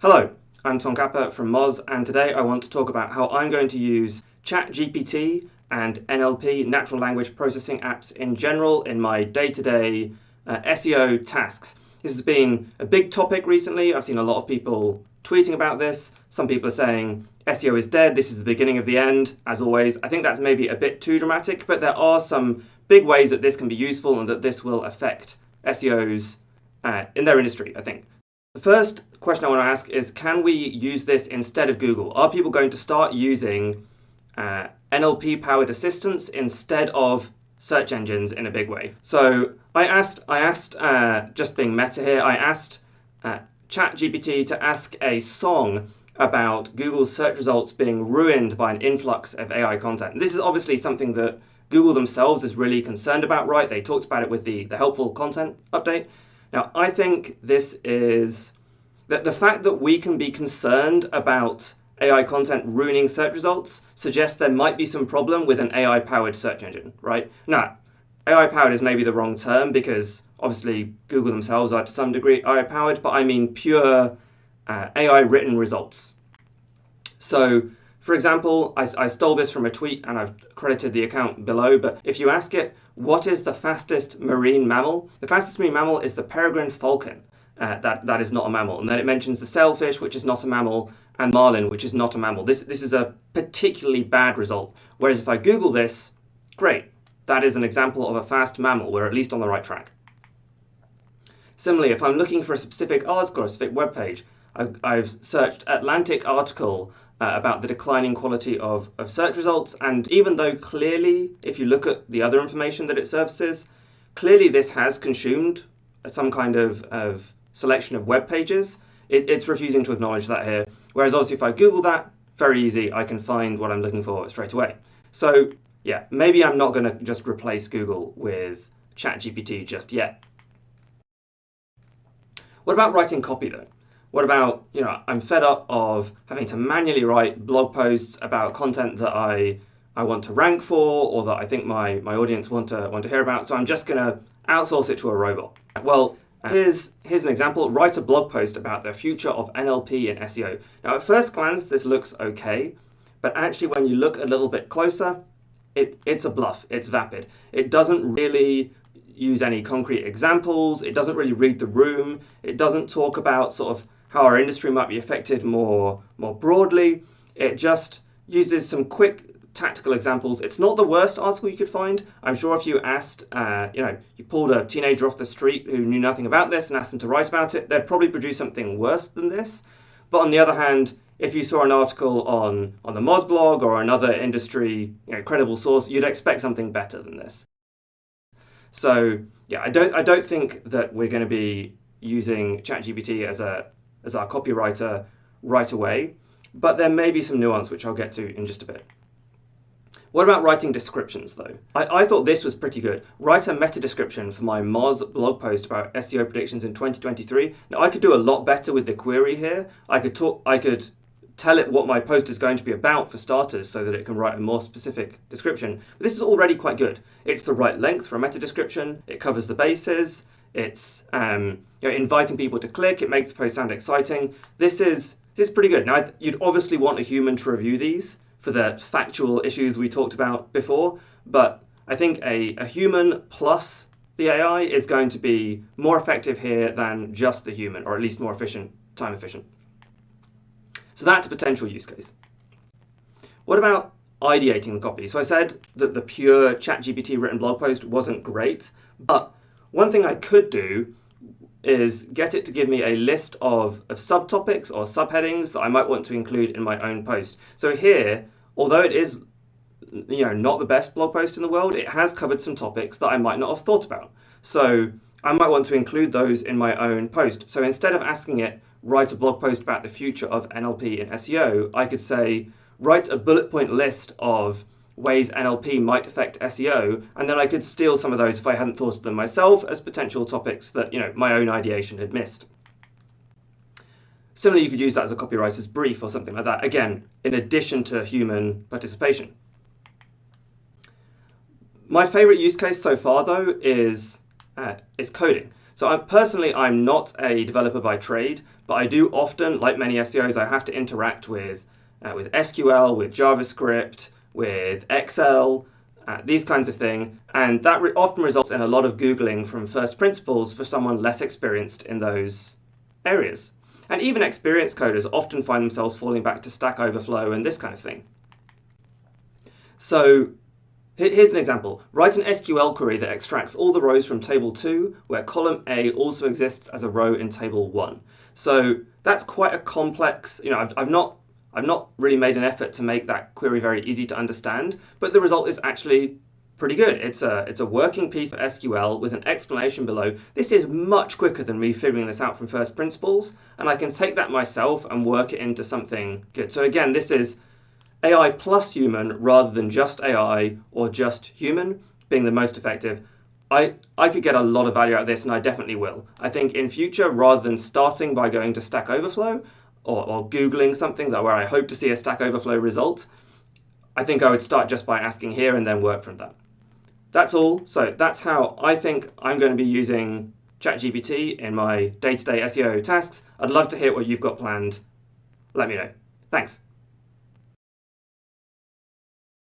Hello, I'm Tom Capper from Moz, and today I want to talk about how I'm going to use ChatGPT and NLP, natural language processing apps in general, in my day-to-day uh, SEO tasks. This has been a big topic recently. I've seen a lot of people tweeting about this. Some people are saying SEO is dead, this is the beginning of the end, as always. I think that's maybe a bit too dramatic, but there are some big ways that this can be useful and that this will affect SEOs uh, in their industry, I think. The first question I want to ask is, can we use this instead of Google? Are people going to start using uh, NLP-powered assistants instead of search engines in a big way? So I asked, I asked, uh, just being meta here, I asked uh, ChatGPT to ask a song about Google's search results being ruined by an influx of AI content. This is obviously something that Google themselves is really concerned about, right? They talked about it with the, the helpful content update. Now, I think this is that the fact that we can be concerned about AI content ruining search results suggests there might be some problem with an AI powered search engine, right? Now, AI powered is maybe the wrong term because obviously Google themselves are to some degree AI powered, but I mean pure uh, AI written results. So, for example, I, I stole this from a tweet and I've credited the account below, but if you ask it, what is the fastest marine mammal? The fastest marine mammal is the peregrine falcon. Uh, that, that is not a mammal. And then it mentions the sailfish, which is not a mammal, and marlin, which is not a mammal. This, this is a particularly bad result. Whereas if I Google this, great. That is an example of a fast mammal. We're at least on the right track. Similarly, if I'm looking for a specific article or a specific web page, I've, I've searched Atlantic article uh, about the declining quality of, of search results. And even though clearly, if you look at the other information that it services, clearly this has consumed some kind of, of selection of web pages, it, it's refusing to acknowledge that here. Whereas obviously if I Google that, very easy, I can find what I'm looking for straight away. So yeah, maybe I'm not going to just replace Google with ChatGPT just yet. What about writing copy though? What about, you know, I'm fed up of having to manually write blog posts about content that I I want to rank for or that I think my, my audience want to want to hear about. So I'm just going to outsource it to a robot. Well, here's here's an example. Write a blog post about the future of NLP and SEO. Now, at first glance, this looks okay, but actually, when you look a little bit closer, it, it's a bluff. It's vapid. It doesn't really use any concrete examples. It doesn't really read the room. It doesn't talk about sort of how our industry might be affected more, more broadly. It just uses some quick tactical examples. It's not the worst article you could find. I'm sure if you asked, uh, you know, you pulled a teenager off the street who knew nothing about this and asked them to write about it, they'd probably produce something worse than this. But on the other hand, if you saw an article on, on the Moz blog or another industry you know, credible source, you'd expect something better than this. So yeah, I don't, I don't think that we're going to be using ChatGPT as a as our copywriter right away, but there may be some nuance which I'll get to in just a bit. What about writing descriptions though? I, I thought this was pretty good. Write a meta description for my Moz blog post about SEO predictions in 2023. Now I could do a lot better with the query here. I could talk, I could tell it what my post is going to be about for starters so that it can write a more specific description. But this is already quite good. It's the right length for a meta description. It covers the bases. It's um, you know, inviting people to click. It makes the post sound exciting. This is this is pretty good. Now, you'd obviously want a human to review these for the factual issues we talked about before, but I think a, a human plus the AI is going to be more effective here than just the human, or at least more efficient, time efficient. So that's a potential use case. What about ideating the copy? So I said that the pure ChatGPT written blog post wasn't great, but one thing I could do is get it to give me a list of, of subtopics or subheadings that I might want to include in my own post. So here, although it is you know, not the best blog post in the world, it has covered some topics that I might not have thought about. So I might want to include those in my own post. So instead of asking it, write a blog post about the future of NLP in SEO, I could say, write a bullet point list of ways NLP might affect SEO, and then I could steal some of those if I hadn't thought of them myself as potential topics that you know my own ideation had missed. Similarly, you could use that as a copywriter's brief or something like that, again, in addition to human participation. My favorite use case so far, though, is, uh, is coding. So I, personally, I'm not a developer by trade, but I do often, like many SEOs, I have to interact with uh, with SQL, with JavaScript, with Excel, uh, these kinds of thing, and that re- often results in a lot of googling from first principles for someone less experienced in those areas. And even experienced coders often find themselves falling back to Stack Overflow and this kind of thing. So here's an example. Write an SQL query that extracts all the rows from table 2, where column A also exists as a row in table 1. So that's quite a complex, you know, I've, I've not I've not really made an effort to make that query very easy to understand, but the result is actually pretty good. It's a, it's a working piece of SQL with an explanation below. This is much quicker than me figuring this out from first principles, and I can take that myself and work it into something good. So again, this is AI plus human rather than just AI or just human being the most effective. I, I could get a lot of value out of this, and I definitely will. I think in future, rather than starting by going to Stack Overflow or, or Googling something that where I hope to see a Stack Overflow result, I think I would start just by asking here and then work from that. That's all. So that's how I think I'm going to be using ChatGPT in my day-to-day SEO tasks. I'd love to hear what you've got planned. Let me know. Thanks.